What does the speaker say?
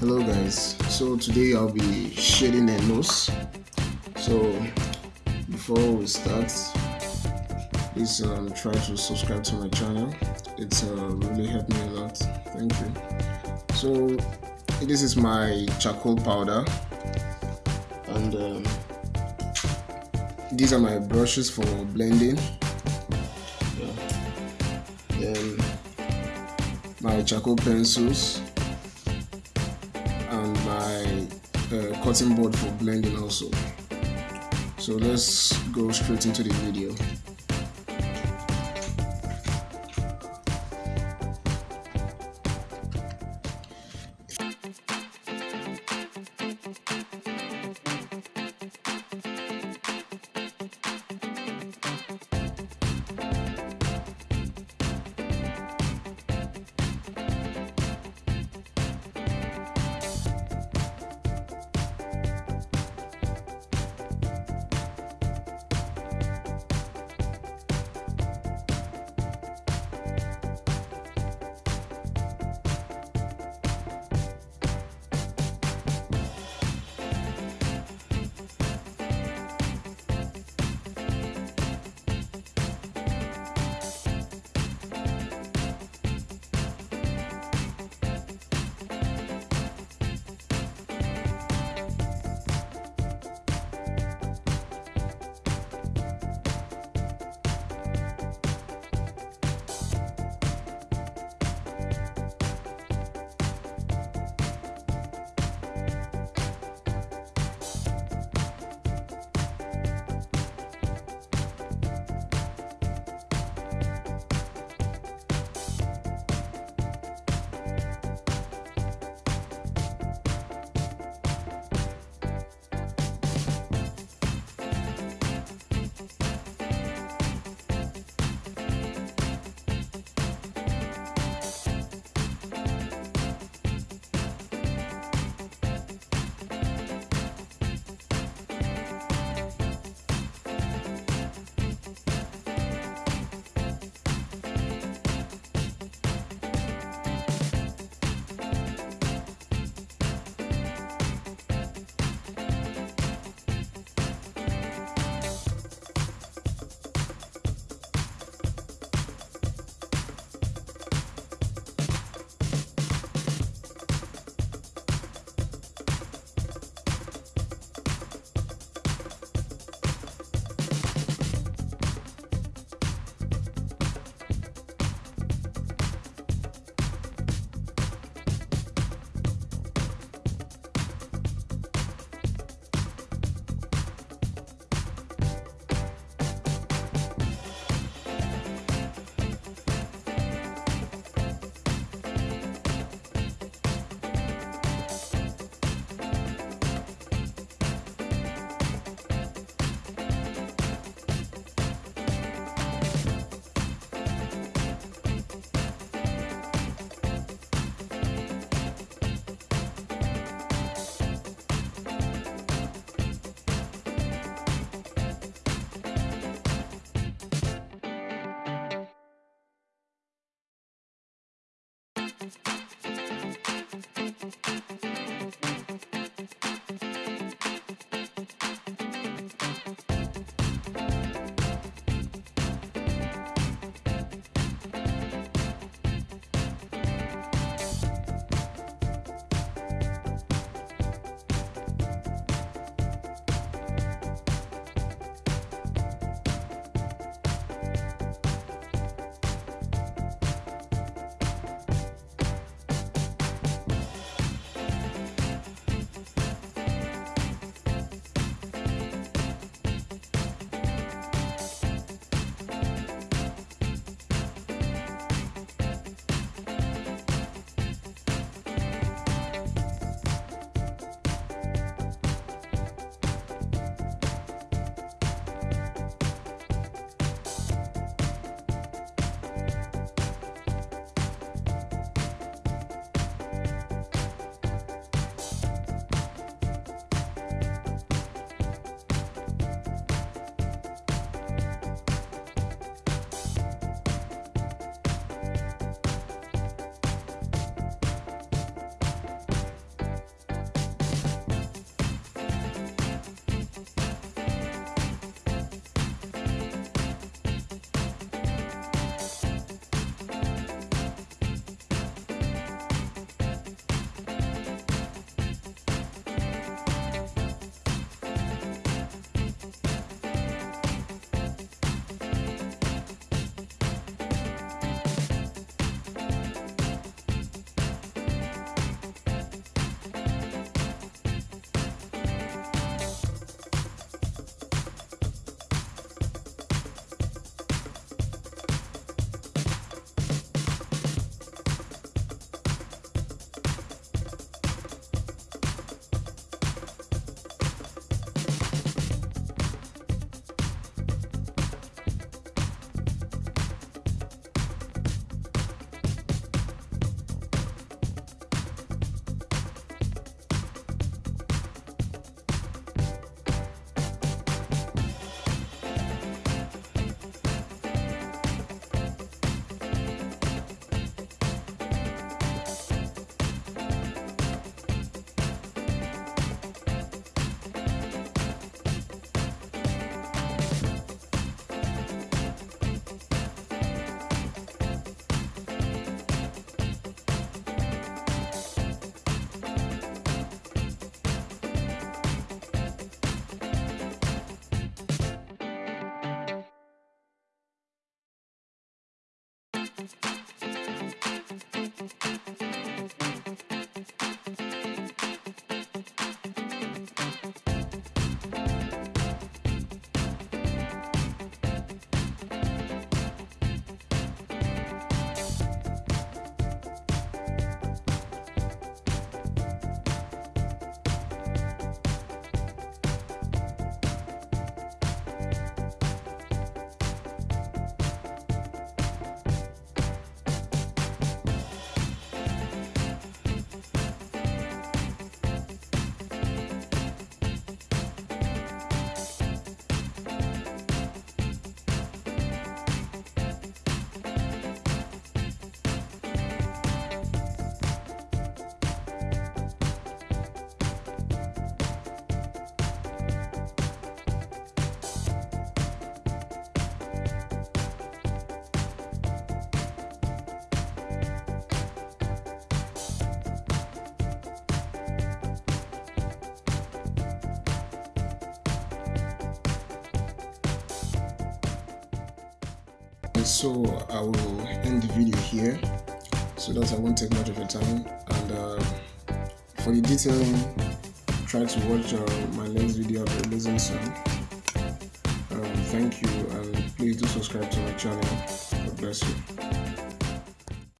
hello guys. So today i'll be shading a nose. So before we start please um, try to subscribe to my channel. It's uh, really helped me a lot. Thank you. So this is my charcoal powder. And um, these are my brushes for blending. Then my charcoal pencils and my uh, cutting board for blending also. So let's go straight into the video Thank you. Thank you. So I will end the video here. So that I won't take much of your time. And uh, for the detailing try to watch uh, my next video be releasing soon um, thank you and please do subscribe to my channel. God bless you